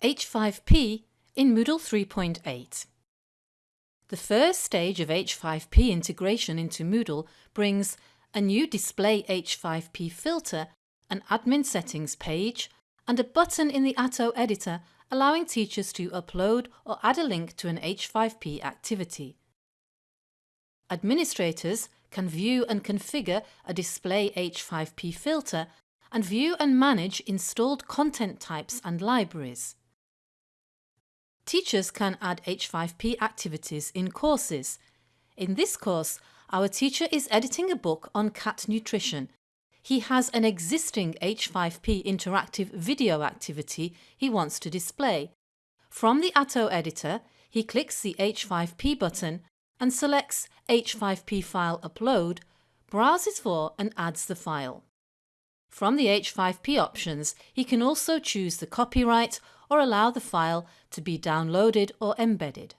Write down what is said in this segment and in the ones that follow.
H5P in Moodle 3.8. The first stage of H5P integration into Moodle brings a new Display H5P filter, an admin settings page and a button in the Atto editor allowing teachers to upload or add a link to an H5P activity. Administrators can view and configure a Display H5P filter and view and manage installed content types and libraries. Teachers can add H5P activities in courses. In this course, our teacher is editing a book on cat nutrition. He has an existing H5P interactive video activity he wants to display. From the Atto editor, he clicks the H5P button and selects H5P file upload, browses for and adds the file. From the H5P options, he can also choose the copyright or allow the file to be downloaded or embedded.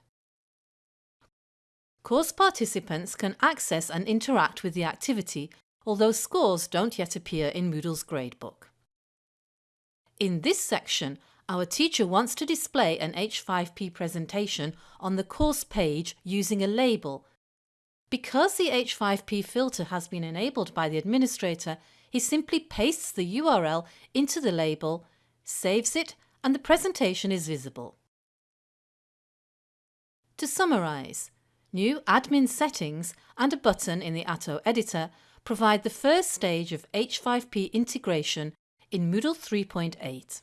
Course participants can access and interact with the activity, although scores don't yet appear in Moodle's gradebook. In this section, our teacher wants to display an H5P presentation on the course page using a label. Because the H5P filter has been enabled by the administrator, he simply pastes the URL into the label, saves it and the presentation is visible. To summarise, new admin settings and a button in the Atto editor provide the first stage of H5P integration in Moodle 3.8.